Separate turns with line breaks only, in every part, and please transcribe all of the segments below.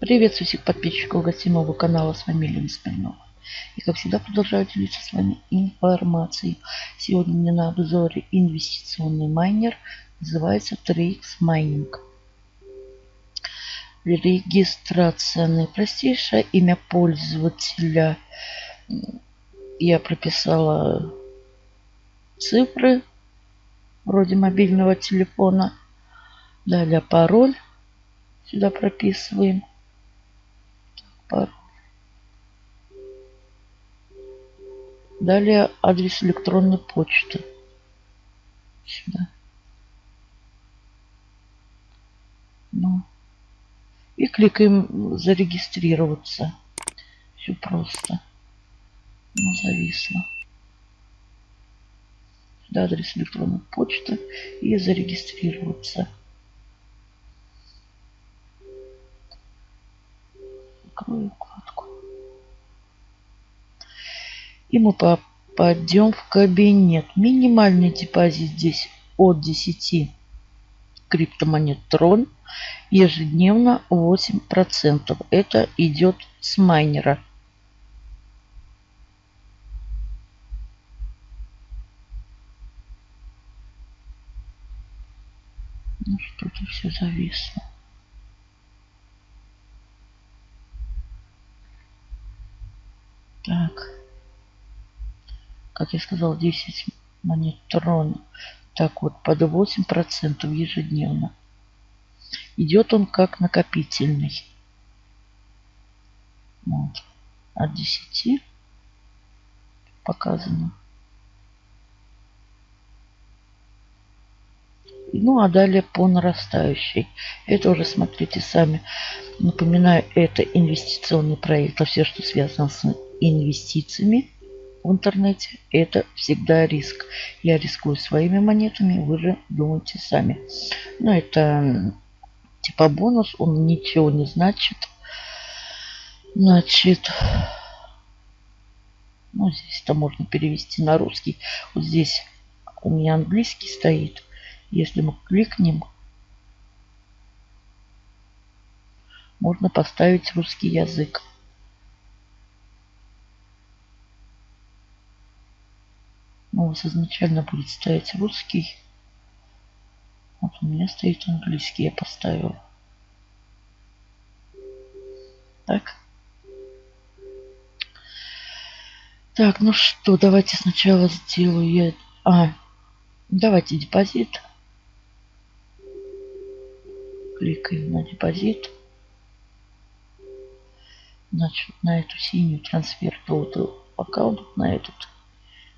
Приветствую всех подписчиков гостиного канала. С вами Елена Смирнова. И как всегда продолжаю делиться с вами информацией. Сегодня мне на обзоре инвестиционный майнер. Называется 3x Mining. Регистрация наипростейшая. Имя пользователя. Я прописала цифры вроде мобильного телефона. Далее пароль. Сюда прописываем. Далее адрес электронной почты. Сюда. Ну. И кликаем зарегистрироваться. Все просто. Ну, зависло. Сюда адрес электронной почты и зарегистрироваться. Закрою вкладку. И мы попадем в кабинет. Минимальный депозит здесь от 10 криптомонет Трон. Ежедневно 8%. Это идет с майнера. Ну что-то все зависло. Так. Как я сказал, 10 монет трона. Так вот, под 8% ежедневно. Идет он как накопительный. Вот. От 10 показано. Ну, а далее по нарастающей. Это уже смотрите сами. Напоминаю, это инвестиционный проект. А все, что связано с инвестициями в интернете, это всегда риск. Я рискую своими монетами, вы же думайте сами. Но это типа бонус, он ничего не значит. Значит, ну здесь это можно перевести на русский. Вот здесь у меня английский стоит. Если мы кликнем, можно поставить русский язык. У вас изначально будет стоять русский. Вот у меня стоит английский, я поставил. Так. Так, ну что, давайте сначала сделаю я... А, давайте депозит. Кликаем на депозит. Значит, на эту синюю трансфер total аккаунт, на этот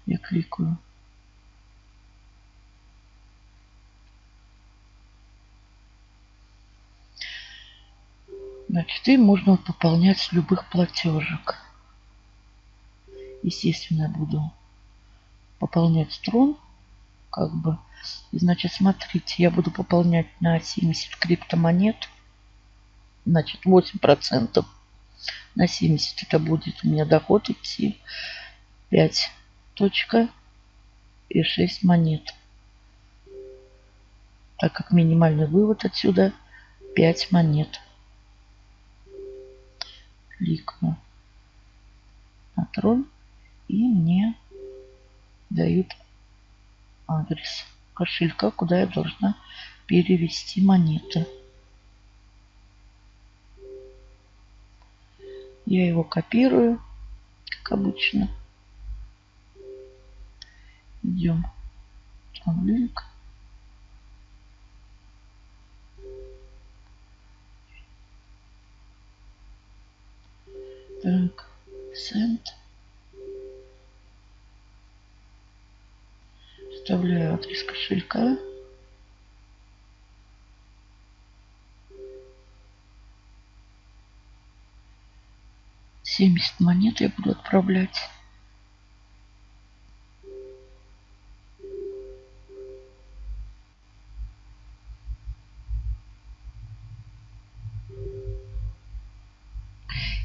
я кликаю. Значит, и можно пополнять с любых платежек. Естественно, я буду пополнять струн. Как бы. И, значит, смотрите, я буду пополнять на 70 криптомонет. Значит, 8% на 70 это будет у меня доход идти. 5 точка и 6 монет. Так как минимальный вывод отсюда 5 монет. Кликну на трон и мне дают адрес кошелька, куда я должна перевести монеты. Я его копирую, как обычно. Идем. Там линк. Так, send. Вставляю адрес кошелька. Семьдесят монет я буду отправлять.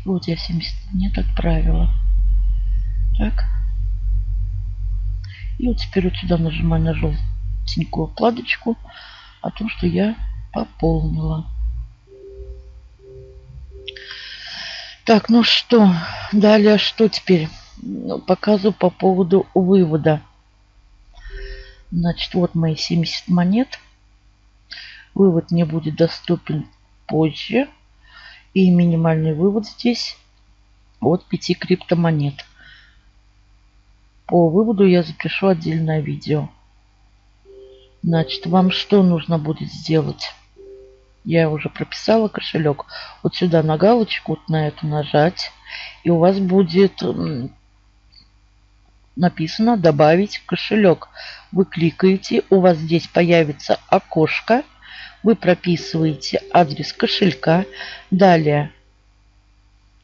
Вот я 70 монет отправила. Так. И вот теперь вот сюда нажимаю на желтенькую вкладочку о том, что я пополнила. Так, ну что, далее что теперь? Ну, показываю по поводу вывода. Значит, вот мои 70 монет. Вывод не будет доступен позже. И минимальный вывод здесь от 5 криптомонет. По выводу я запишу отдельное видео. Значит, вам что нужно будет сделать? Я уже прописала кошелек. Вот сюда на галочку, вот на эту нажать. И у вас будет написано «Добавить кошелек». Вы кликаете, у вас здесь появится окошко. Вы прописываете адрес кошелька. Далее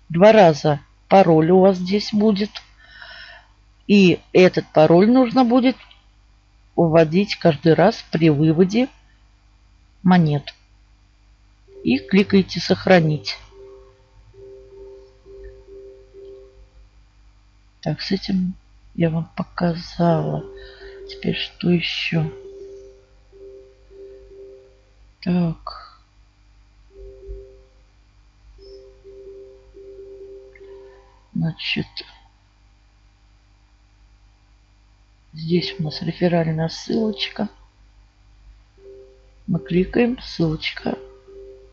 два раза пароль у вас здесь будет. И этот пароль нужно будет вводить каждый раз при выводе монет. И кликаете «Сохранить». Так, с этим я вам показала. Теперь что еще? Так. Значит, здесь у нас реферальная ссылочка. Мы кликаем, ссылочка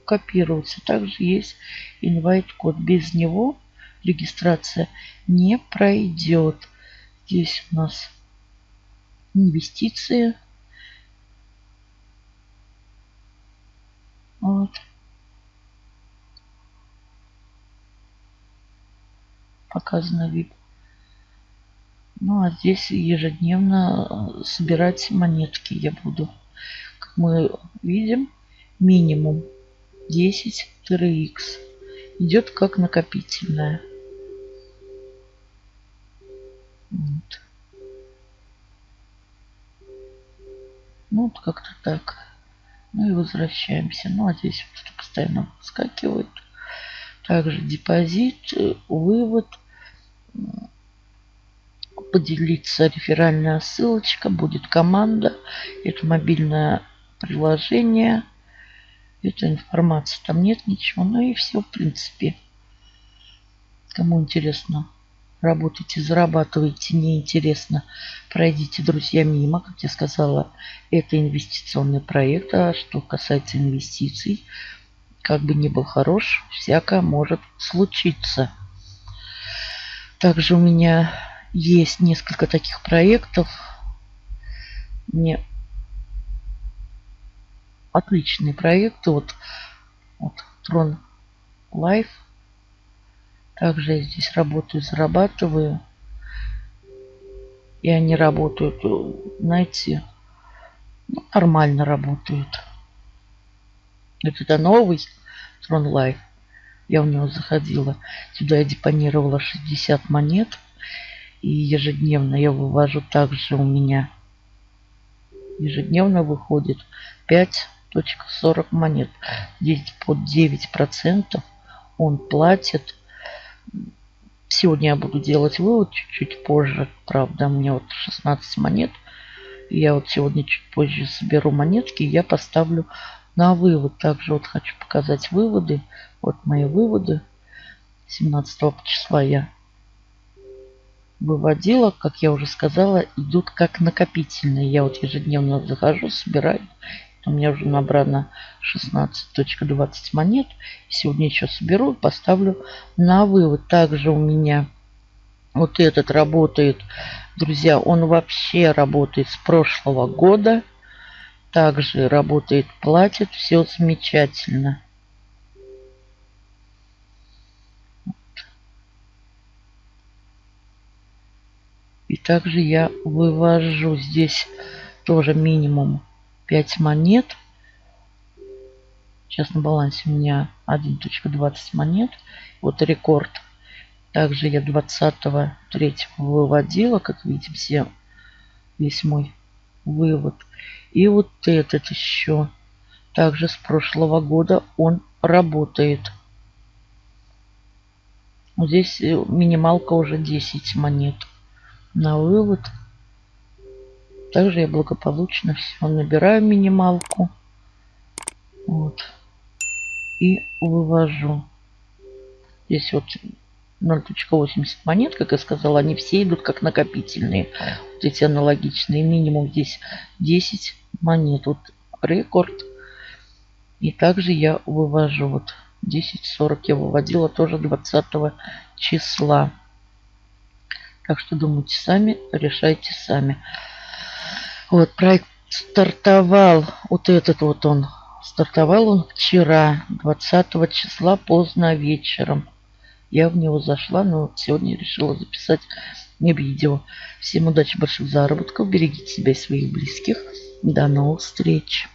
копируется. Также есть invite код. Без него регистрация не пройдет. Здесь у нас инвестиции. Вот. Показано VIP. Ну а здесь ежедневно собирать монетки я буду. Как мы видим, минимум 10 TRX идет как накопительная. Вот. Ну, вот как-то так. Ну и возвращаемся. Ну, а здесь вот постоянно выскакивает. Также депозит, вывод. Поделиться реферальная ссылочка. Будет команда. Это мобильное приложение. Это информация. Там нет ничего. Ну и все, в принципе. Кому интересно работаете, зарабатываете, неинтересно, пройдите, друзья, мимо. Как я сказала, это инвестиционный проект. А что касается инвестиций, как бы ни был хорош, всякое может случиться. Также у меня есть несколько таких проектов. Мне отличные проекты. Вот, вот Tron Life также я здесь работаю, зарабатываю. И они работают, знаете, ну, нормально работают. Это новый Tron Life. Я в него заходила. Сюда я депонировала 60 монет. И ежедневно я вывожу также у меня. Ежедневно выходит 5.40 монет. Здесь под 9% он платит Сегодня я буду делать вывод чуть-чуть позже. Правда, мне вот 16 монет. Я вот сегодня чуть позже соберу монетки. И я поставлю на вывод. Также вот хочу показать выводы. Вот мои выводы. 17 числа я выводила. Как я уже сказала, идут как накопительные. Я вот ежедневно захожу, собираю у меня уже набрано 16.20 монет. Сегодня еще соберу и поставлю на вывод. Также у меня вот этот работает, друзья, он вообще работает с прошлого года. Также работает, платит, все замечательно. И также я вывожу здесь тоже минимум 5 монет. Сейчас на балансе у меня 1.20 монет. Вот рекорд. Также я 23 выводила, как видим, все весь мой вывод. И вот этот еще. Также с прошлого года он работает. Здесь э, минималка уже 10 монет на вывод. Также я благополучно все набираю минималку. Вот. И вывожу. Здесь вот 0.80 монет, как я сказала, они все идут как накопительные. Вот эти аналогичные. Минимум здесь 10 монет. Вот рекорд. И также я вывожу вот 10.40 я выводила тоже 20 числа. Так что думайте сами, решайте сами. Вот проект стартовал, вот этот вот он, стартовал он вчера, 20 числа, поздно вечером. Я в него зашла, но сегодня решила записать видео. Всем удачи, больших заработков, берегите себя и своих близких. До новых встреч!